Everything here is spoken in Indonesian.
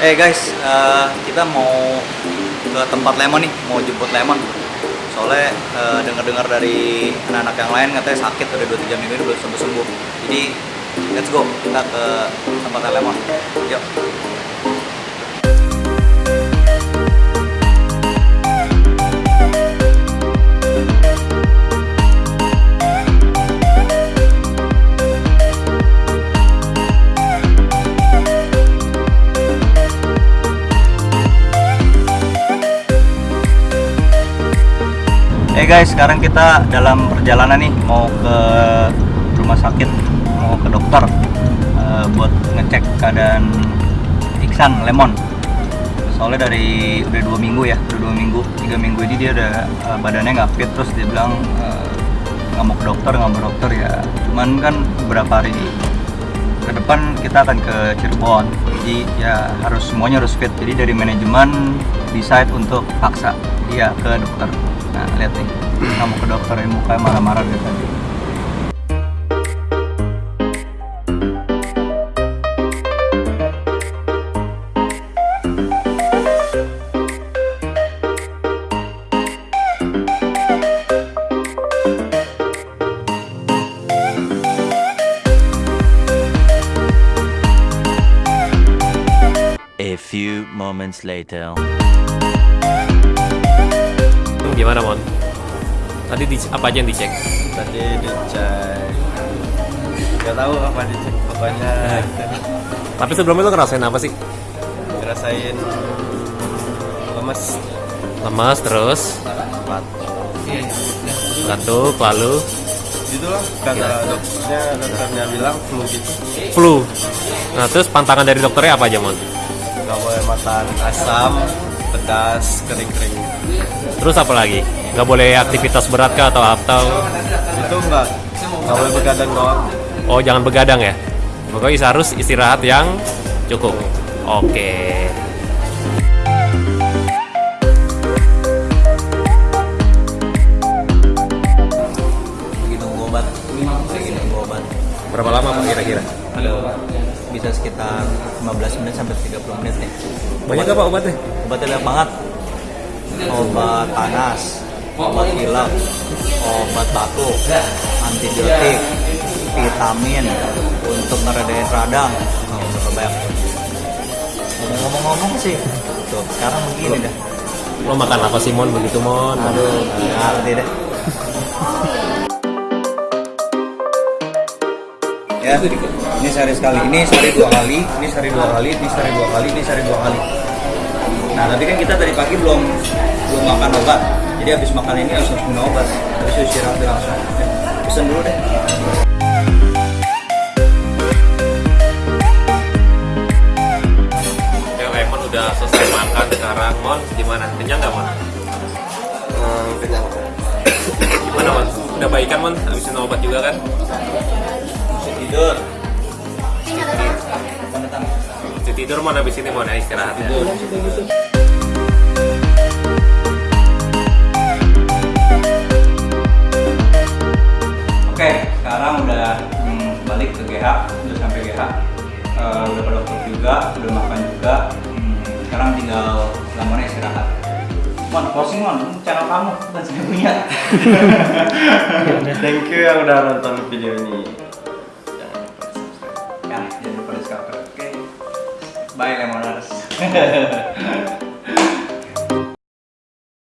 Eh guys, eh, kita mau ke tempat Lemon nih, mau jemput Lemon. Soalnya eh, dengar-dengar dari anak-anak yang lain katanya sakit udah 2-3 minggu ini belum sembuh-sembuh. Jadi let's go, kita ke tempat Lemon. Yuk. Eh guys, sekarang kita dalam perjalanan nih mau ke rumah sakit, mau ke dokter eh, buat ngecek keadaan Iksan Lemon. Soalnya dari udah dua minggu ya, udah dua minggu, tiga minggu ini dia udah eh, badannya nggak fit terus dia bilang nggak mau ke dokter, nggak mau dokter ya. Cuman kan beberapa hari ke depan kita akan ke Cirebon, jadi ya harus semuanya harus fit. Jadi dari manajemen decide untuk paksa dia ke dokter. Nah, lihat nih, kamu ke dokter mukanya marah-marah dari tadi. A few moments later. Gimana Mon? Tadi di, apa aja yang dicek? tadi dicek nggak tahu apa dicek pokoknya Tapi sebelumnya lo ngerasain apa sih? ngerasain lemes Lemas terus, kuat batuk, lalu gitu lah kata dokternya dokternya bilang flu gitu flu. Nah terus pantangan dari dokternya apa aja Mon? nggak boleh makan asam pedas kering-kering Terus apa lagi? Gak boleh aktivitas berat kah atau atau itu nggak nggak boleh begadang doang Oh jangan begadang ya? Pokoknya harus istirahat yang cukup. Oke. Obat. Berapa lama Pak kira-kira? Aduh, bisa sekitar 15 menit sampai 30 menit nih. Banyak gak Pak obatnya? Obatnya banyak banget. Obat panas, obat pilek, obat batuk, antibiotik, vitamin untuk meredain radang. Oh, banyak. Ngomong-ngomong sih, tuh sekarang begini dah. Lo makan apa sih Mon begitu Mon? Aduh, ngerti deh. ya, ini sehari sekali, ini sehari dua kali, ini sehari dua kali, ini sehari dua kali, ini sehari dua kali. Nah, tapi kan kita tadi pagi belum belum makan obat, jadi habis makan ini langsung minum obat, habis itu istirahat langsung. Ya, Pesen dulu deh. Ya udah selesai makan sekarang Mon gimana? Kenyang nggak Mon? kenyang Gimana Mon? Udah baikan Mon? Habisin obat juga kan? Tidur. Bisa tidur Mon habis ini Mon ya istirahat ya. Oke, sekarang udah hmm, balik ke GH, udah sampai GH, Eh, udah ke dokter juga, udah makan juga. Hmm, sekarang tinggal lamonnya istirahat. Mon, closing Mon, channel kamu, bukan saya punya. thank you yang udah nonton video ini jangan lupa subscribe. Oke, bye Lemoners.